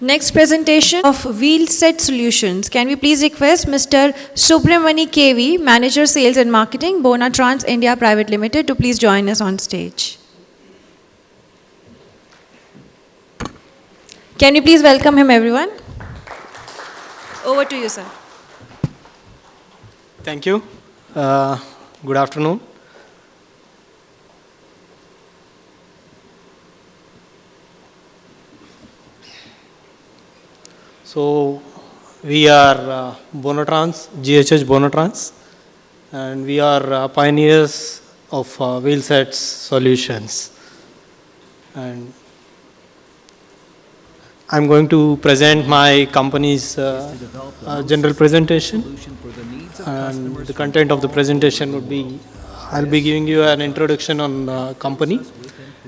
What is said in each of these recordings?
Next presentation of Wheel Set Solutions. Can we please request Mr. Subramani KV, Manager Sales and Marketing, Bonatrans India Private Limited, to please join us on stage. Can you please welcome him, everyone? Over to you, sir. Thank you. Uh, Good afternoon. So we are uh, Bonatrans, GHH Bonatrans, and we are uh, pioneers of uh, wheel sets solutions. And I'm going to present my company's uh, uh, general presentation. And the content of the presentation would be, I'll be giving you an introduction on uh, company,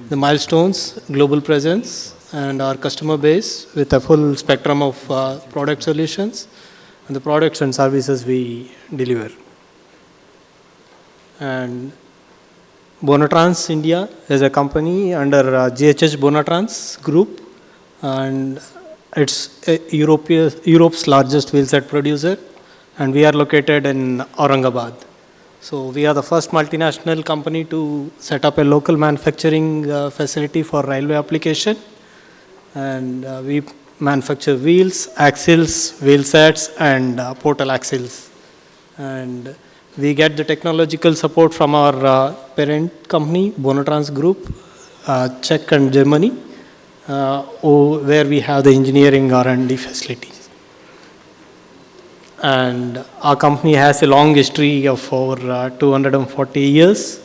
the milestones, global presence, and our customer base with a full spectrum of uh, product solutions and the products and services we deliver. And Bonatrans India is a company under uh, GHH Bonatrans Group, and it's a European, Europe's largest wheelset producer, and we are located in Aurangabad. So we are the first multinational company to set up a local manufacturing uh, facility for railway application, and uh, we manufacture wheels, axles, wheel sets, and uh, portal axles. And we get the technological support from our uh, parent company, Bonatrans Group, uh, Czech and Germany, uh, where we have the engineering R&D facilities. And our company has a long history of over uh, 240 years.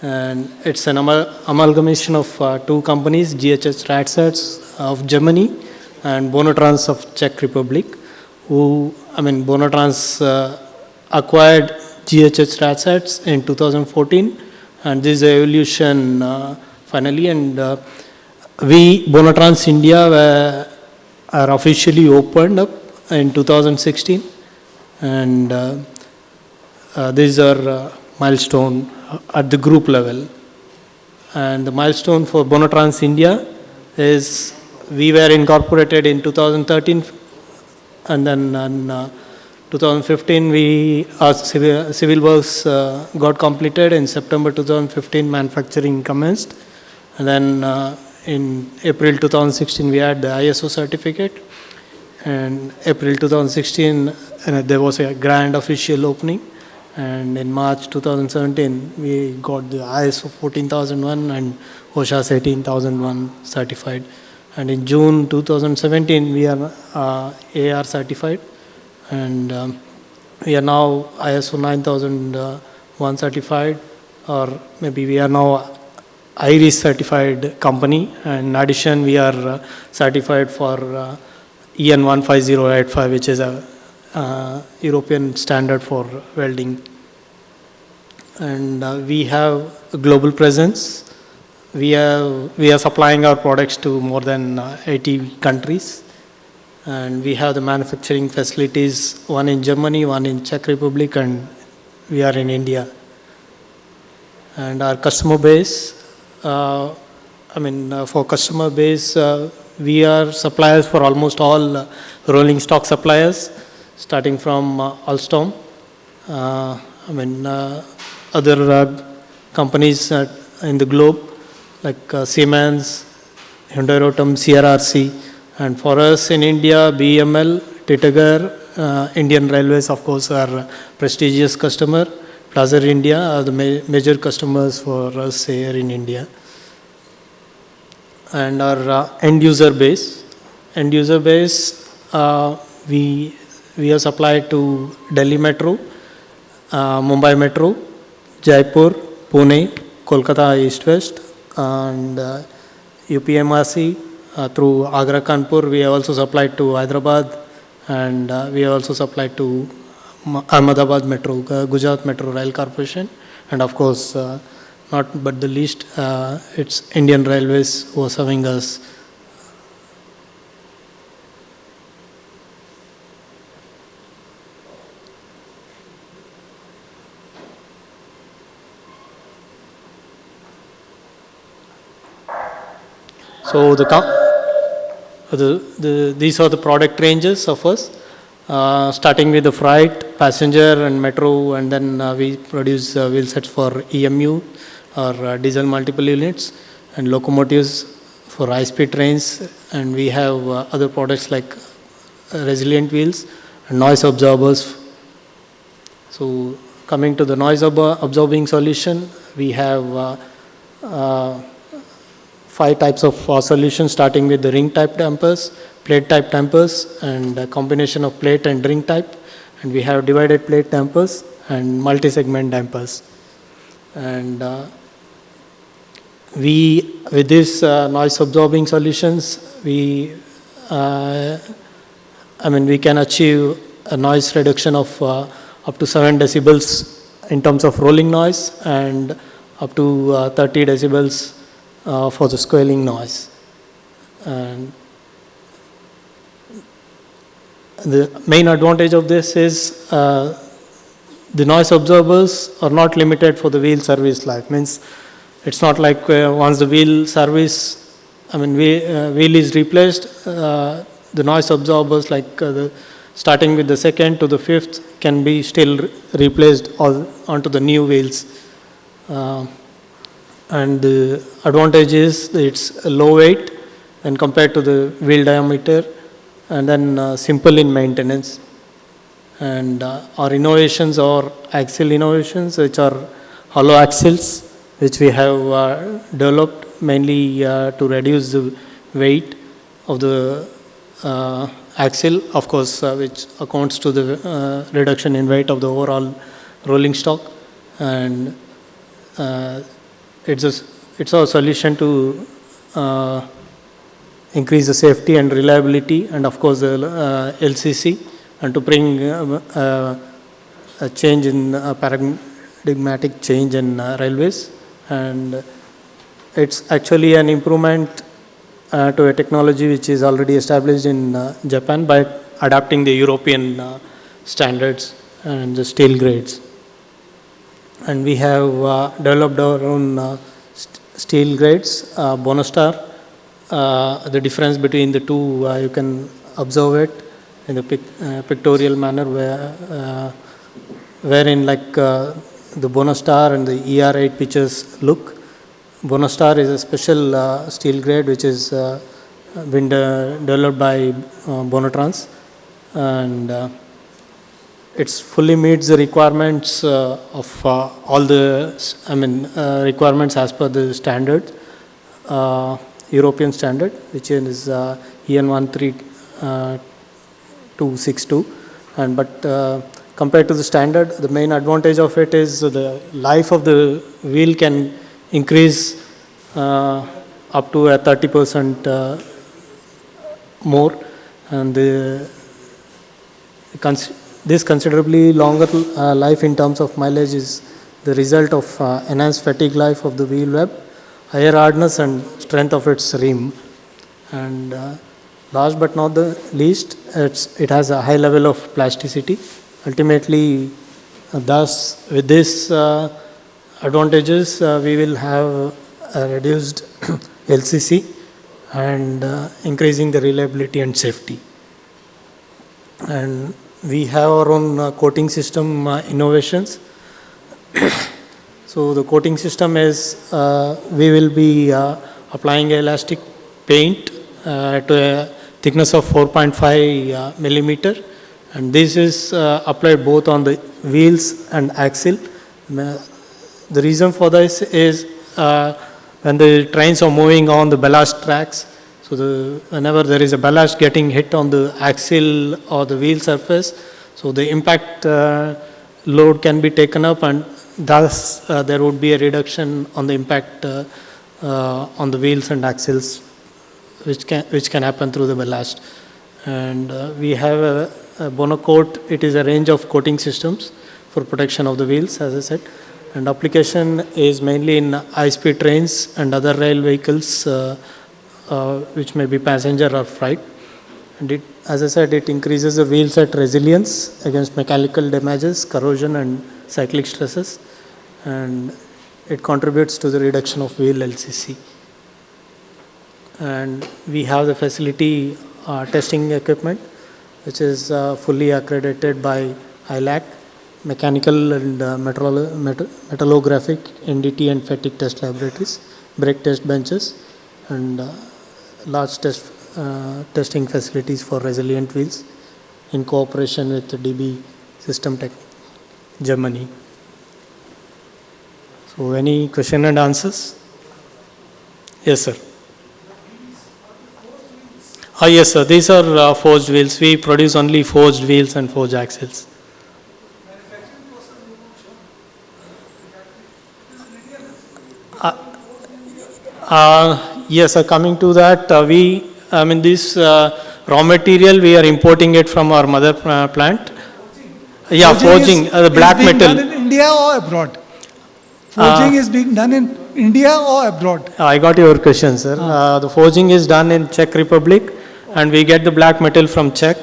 And it's an amal- amalgamation of uh, two companies, GHS Radsatz of Germany and Bonatrans of Czech Republic, who, I mean, Bonatrans uh, acquired GHS Radsatz in 2014, and this evolution uh, finally. And uh, we, Bonatrans India, were, are officially opened up in 2016, and uh, uh, these are uh, milestone at the group level. And the milestone for Bonatrans India is we were incorporated in 2013, and then in uh, 2015 we our civil, civil works uh, got completed. In September 2015, manufacturing commenced, and then uh, in April 2016 we had the ISO certificate, and April 2016 uh, there was a grand official opening. And in March 2017 we got the ISO 14001 and OHSAS 18001 certified and in June 2017 we are uh, AR certified and um, we are now ISO 9001 certified or maybe we are now IRIS certified company and in addition we are uh, certified for uh, EN 15085 which is a uh, European standard for welding. And uh, we have a global presence. We have we are supplying our products to more than uh, 80 countries, and we have the manufacturing facilities one in Germany, one in Czech Republic, and we are in India. And our customer base, uh, I mean, uh, for customer base, uh, we are suppliers for almost all uh, rolling stock suppliers starting from uh, Alstom, I mean, other companies in the globe like uh, Siemens, Hyundai Rotem, CRRC, and for us in India, BML, Titagarh, uh, Indian Railways, of course, are prestigious customer. Plaza India are the ma- major customers for us here in India. And our uh, end user base, end user base, uh, we we have supplied to Delhi Metro, uh, Mumbai Metro, Jaipur, Pune, Kolkata East West, and uh, UPMRC uh, through Agra Kanpur. We have also supplied to Hyderabad, and uh, we have also supplied to Ahmedabad Metro, uh, Gujarat Metro Rail Corporation, and of course, uh, not but the least, uh, it's Indian Railways who are serving us So the the, the, these are the product ranges of us, uh, starting with the freight, passenger and metro, and then uh, we produce uh, wheel sets for EMU or uh, diesel multiple units and locomotives for high-speed trains, and we have uh, other products like resilient wheels and noise absorbers. So coming to the noise absor- absorbing solution, we have five types of uh, solutions, starting with the ring type dampers, plate type dampers, and a combination of plate and ring type. And we have divided plate dampers and multi-segment dampers. And uh, we, with these uh, noise absorbing solutions, we, uh, I mean, we can achieve a noise reduction of uh, up to 7 decibels in terms of rolling noise and up to uh, 30 decibels uh, for the squealing noise. And the main advantage of this is uh, the noise absorbers are not limited for the wheel service life. Means it's not like uh, once the wheel service, I mean, whe- uh, wheel is replaced, uh, the noise absorbers like the starting with the second to the fifth can be still re- replaced onto the new wheels. Uh, and the advantage is it's low weight when compared to the wheel diameter and then uh, simple in maintenance. And uh, our innovations are axle innovations, which are hollow axles, which we have uh, developed mainly uh, to reduce the weight of the uh, axle, of course, uh, which accounts to the reduction in weight of the overall rolling stock. And it's a, it's a solution to uh, increase the safety and reliability and of course the uh, LCC and to bring uh, uh, a change in uh, paradigmatic change in uh, railways. And it's actually an improvement to a technology which is already established in Japan by adapting the European standards and the steel grades and we have uh, developed our own uh, st- steel grades, uh, Bonastar. Uh, the difference between the two, you can observe it in the pic- pictorial manner, where, wherein like uh, the Bonastar and the ER8 pictures look. Bonastar is a special uh, steel grade which is uh, been de- developed by Bonatrans and it's fully meets the requirements uh, of uh, all the, I mean, uh, requirements as per the standard, European standard, which is EN 13262. And but compared to the standard, the main advantage of it is the life of the wheel can increase uh, up to a 30% uh, more, and the cons- this considerably longer uh, life in terms of mileage is the result of uh, enhanced fatigue life of the wheel web, higher hardness and strength of its rim. And uh, last but not the least, it has a high level of plasticity. Ultimately, uh, thus, with these uh, advantages, uh, we will have a reduced LCC and increasing the reliability and safety and we have our own uh, coating system uh, innovations. so the coating system is uh, we will be applying elastic paint to a thickness of 4.5 uh, millimeter and this is applied both on the wheels and axle. The reason for this is when the trains are moving on the ballast tracks, so the, whenever there is a ballast getting hit on the axle or the wheel surface, so the impact uh, load can be taken up and thus uh, there would be a reduction on the impact uh, uh, on the wheels and axles which can, which can happen through the ballast. And uh, we have a, a Bonacoat, it is a range of coating systems for protection of the wheels, as I said. And application is mainly in high-speed trains and other rail vehicles, uh, which may be passenger or freight. And it, as I said, it increases the wheel set resilience against mechanical damages, corrosion, and cyclic stresses. And it contributes to the reduction of wheel LCC. and we have the facility uh, testing equipment, which is uh, fully accredited by ILAC, mechanical and uh, metrolo- met- metallographic, NDT and fatigue test laboratories, brake test benches, and uh, large test uh, testing facilities for resilient wheels in cooperation with DB System Tech, Germany. So, any question and answers? Yes, sir. Ah, yes, sir. These are uh, forged wheels. We produce only forged wheels and forged axles. Uh, yes, sir. Coming to that, uh, we, I mean, this uh, raw material, we are importing it from our mother uh, plant. Yeah, forging, is- uh, the black being metal. done in India or abroad? Forging is being done in India or abroad? I got your question, sir. Uh, The forging is done in Czech Republic, and we get the black metal from Czech,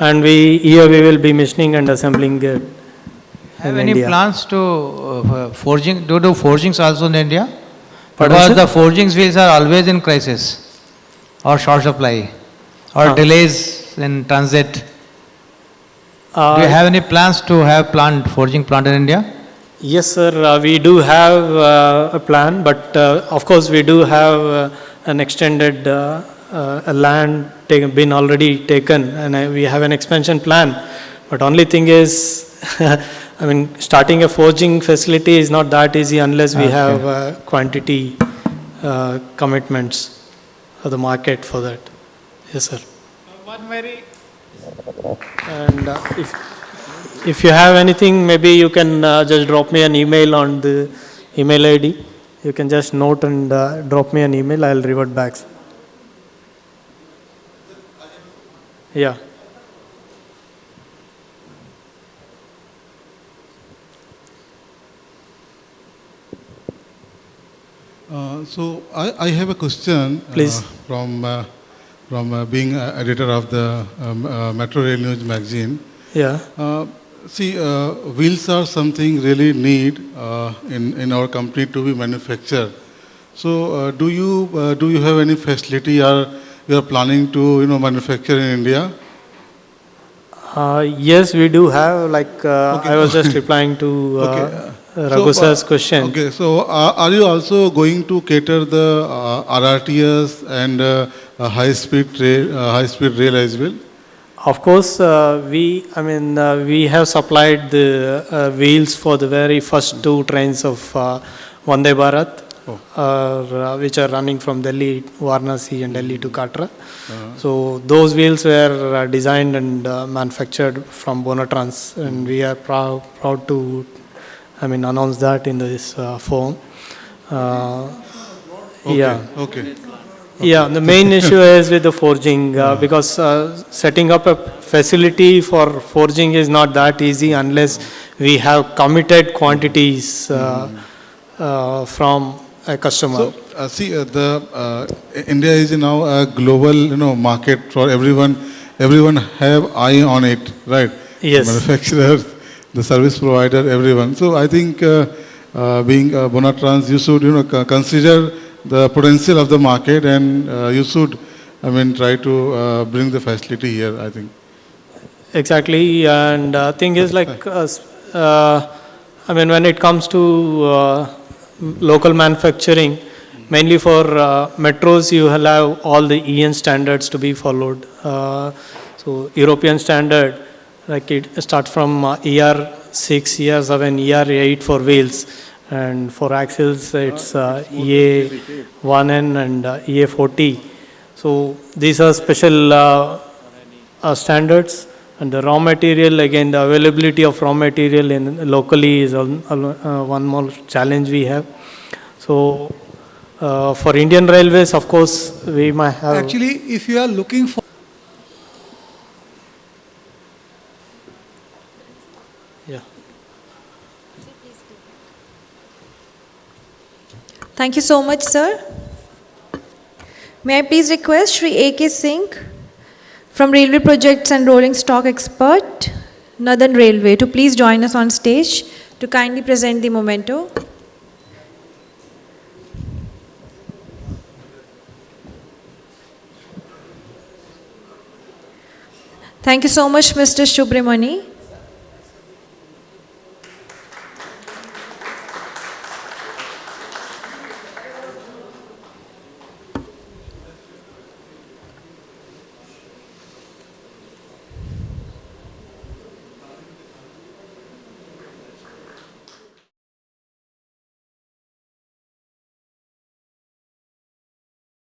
and we, here we will be machining and assembling it Have in any India. plans to uh, forging, do do forgings also in India? Because the forgings wheels are always in crisis or short supply or Ah. delays in transit. Do Uh, you have any plans to have plant, forging plant in India? Yes, sir, uh, we do have uh, a plan, but uh, of course, we do have uh, an extended uh, uh, land taken, been already taken, and uh, we have an expansion plan. But only thing is, I mean, starting a forging facility is not that easy unless we Okay. have uh, quantity uh, commitments for the market for that. Yes, sir. One very And uh, if, if you have anything, maybe you can uh, just drop me an email on the email ID. You can just note and uh, drop me an email, I'll revert back. Yeah. Uh, So I, I have a question. uh, Please. From, uh, from uh, being uh, editor of the um, uh, Metro Rail News magazine. Yeah. Uh, See, uh, wheels are something really need uh, in, in our company to be manufactured. So uh, do you, uh, do you have any facility or you are planning to, you know, manufacture in India? Uh, yes, we do have, like, uh, Okay. I was just replying to uh, Okay. Raghu So, uh, question. Okay, so uh, are you also going to cater the uh, RRTS and high-speed rail, high-speed rail as well? Of course, uh, we, I mean, uh, we have supplied the uh, wheels for the very first two trains of uh, Vande Bharat, Oh. uh, which are running from Delhi, Varanasi and Delhi to Katra. So those wheels were uh, designed and uh, manufactured from Bonatrans and we are proud, proud to, I mean, announce that in this uh, form. Uh, Okay, Yeah. Okay. Yeah, the main issue is with the forging uh, because uh, setting up a facility for forging is not that easy unless we have committed quantities uh, uh, from a customer. So, uh, see, uh, the uh, India is now a global, you know, market for everyone. Everyone have eye on it, right? Yes. Manufacturers, the service provider, everyone. So, I think uh, uh, being uh, Bonatrans, you should, you know, consider the potential of the market, and uh, you should, I mean, try to bring the facility here. I think. Exactly, and thing is like, I mean, when it comes to uh, local manufacturing, mainly for uh, metros, you have all the EN standards to be followed. Uh, so European standard, like it starts from uh, ER six, ER seven, ER eight for wheels, and for axles it's uh, EA one N and uh, EA four T. So these are special uh, uh, standards. And the raw material again the availability of raw material in locally is uh, one more challenge we have. So uh, for indian railways of course we might have Actually, if you are looking for Thank you so much, sir. May I please request Sri A.K. Singh from Railway Projects and Rolling Stock Expert, Northern Railway, to please join us on stage to kindly present the memento. Thank you so much, Mr. Subramani.